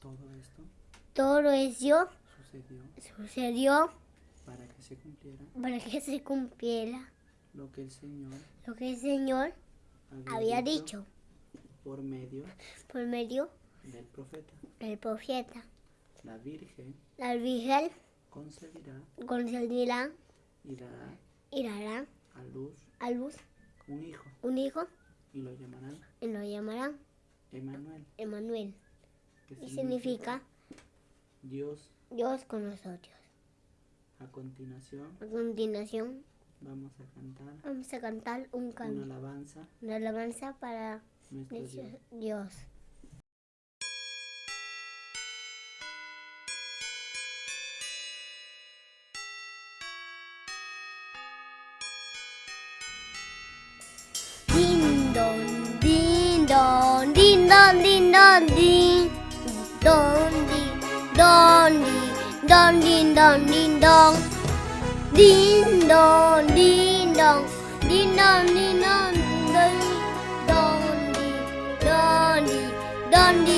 Todo esto Todo eso sucedió sucedió para que se cumpliera para que se cumpliera lo que el Señor lo que el Señor había dicho por medio por medio del profeta. del profeta. La Virgen La Virgen concebirá concederá y dará y dará a luz a luz un hijo un hijo y lo llamarán y lo llamarán Emanuel, Emmanuel. Que Y significa Dios. Dios con nosotros. A continuación A continuación vamos a cantar vamos a cantar un una canto, alabanza una alabanza para nuestro Dios. Dios. dong, ding dong, ding dong, ding dong. Ding dong, ding dong, ding dong, ding dong, ding dong, ding dong, ding dong, ding dong.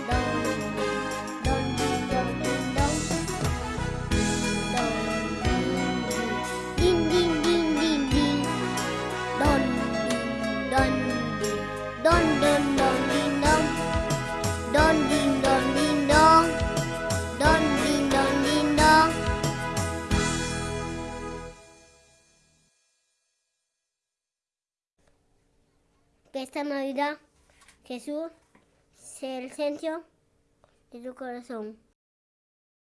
Que esta Navidad Jesús sea el centro de tu corazón.